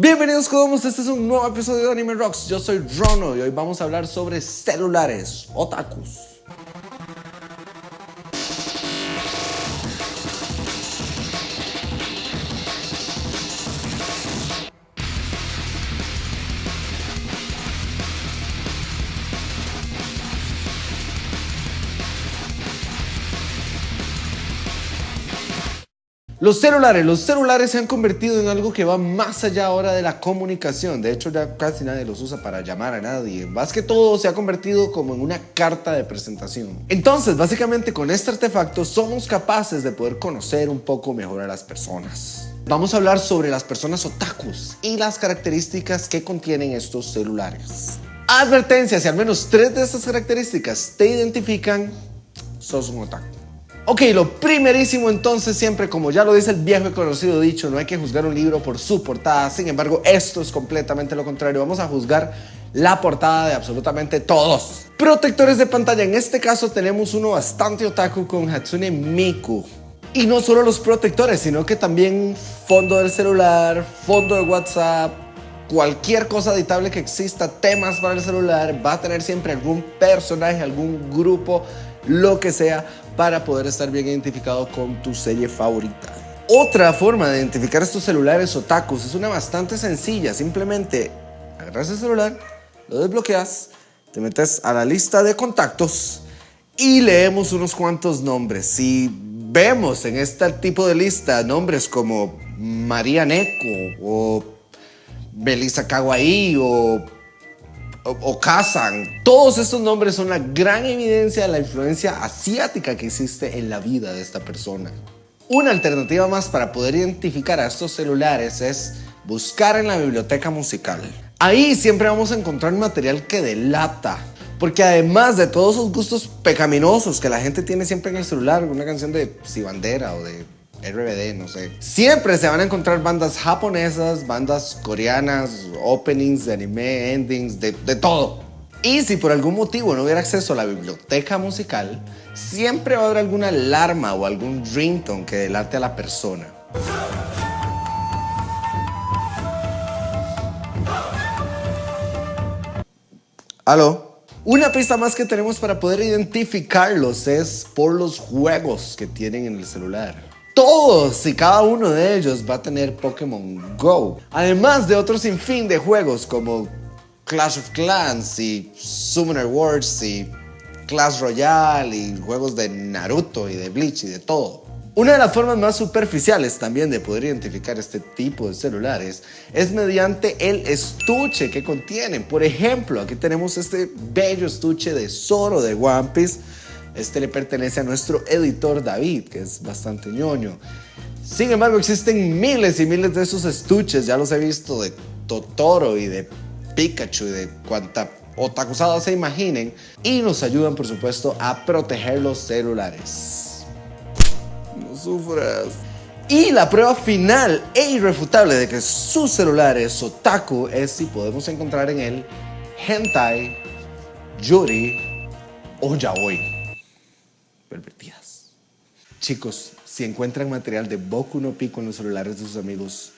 Bienvenidos todos, este es un nuevo episodio de Anime Rocks. Yo soy Rono y hoy vamos a hablar sobre celulares, otakus. Los celulares, los celulares se han convertido en algo que va más allá ahora de la comunicación. De hecho, ya casi nadie los usa para llamar a nadie. Más que todo, se ha convertido como en una carta de presentación. Entonces, básicamente con este artefacto somos capaces de poder conocer un poco mejor a las personas. Vamos a hablar sobre las personas otakus y las características que contienen estos celulares. Advertencia, si al menos tres de estas características te identifican, sos un otaku. Ok, lo primerísimo entonces siempre, como ya lo dice el viejo y conocido dicho, no hay que juzgar un libro por su portada. Sin embargo, esto es completamente lo contrario. Vamos a juzgar la portada de absolutamente todos. Protectores de pantalla. En este caso tenemos uno bastante otaku con Hatsune Miku. Y no solo los protectores, sino que también fondo del celular, fondo de WhatsApp, cualquier cosa editable que exista, temas para el celular, va a tener siempre algún personaje, algún grupo, lo que sea, para poder estar bien identificado con tu serie favorita. Otra forma de identificar estos celulares otakus es una bastante sencilla. Simplemente agarras el celular, lo desbloqueas, te metes a la lista de contactos y leemos unos cuantos nombres. Si vemos en este tipo de lista nombres como María Neko o Belisa Kawaii o o, Kazan. Todos estos nombres son la gran evidencia de la influencia asiática que existe en la vida de esta persona. Una alternativa más para poder identificar a estos celulares es buscar en la biblioteca musical. Ahí siempre vamos a encontrar material que delata. Porque además de todos esos gustos pecaminosos que la gente tiene siempre en el celular, una canción de Si Bandera o de RBD, no sé. Siempre se van a encontrar bandas japonesas, bandas coreanas, openings de anime, endings, de, de todo. Y si por algún motivo no hubiera acceso a la biblioteca musical, siempre va a haber alguna alarma o algún ringtone que delate a la persona. ¿Aló? Una pista más que tenemos para poder identificarlos es por los juegos que tienen en el celular todos y cada uno de ellos va a tener Pokémon Go. Además de otros sinfín de juegos como Clash of Clans y Summoner Wars y Clash Royale y juegos de Naruto y de Bleach y de todo. Una de las formas más superficiales también de poder identificar este tipo de celulares es mediante el estuche que contienen. Por ejemplo, aquí tenemos este bello estuche de Zoro de One Piece este le pertenece a nuestro editor David, que es bastante ñoño. Sin embargo, existen miles y miles de esos estuches, ya los he visto de Totoro y de Pikachu y de cuanta otakusada se imaginen, y nos ayudan, por supuesto, a proteger los celulares. No sufras. Y la prueba final e irrefutable de que su celular es otaku es si podemos encontrar en él hentai, yuri o yaoi pervertidas. Chicos, si encuentran material de Boku no Pico en los celulares de sus amigos,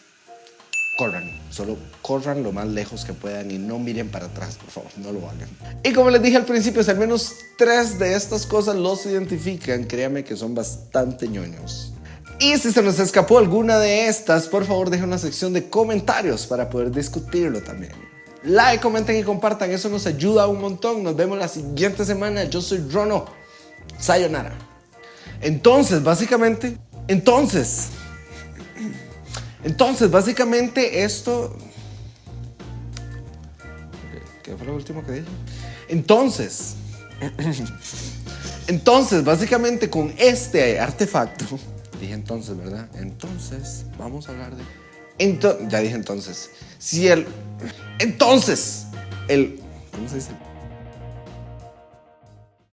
corran, solo corran lo más lejos que puedan y no miren para atrás, por favor, no lo hagan. Y como les dije al principio, si al menos tres de estas cosas los identifican, créanme que son bastante ñoños. Y si se nos escapó alguna de estas, por favor dejen una sección de comentarios para poder discutirlo también. Like, comenten y compartan, eso nos ayuda un montón. Nos vemos la siguiente semana. Yo soy Rono. Sayonara. Entonces, básicamente, entonces, entonces, básicamente esto... ¿Qué fue lo último que dije? Entonces, entonces, básicamente con este artefacto, dije entonces, ¿verdad? Entonces, vamos a hablar de... ya dije entonces, si el... Entonces, el... ¿Cómo se dice?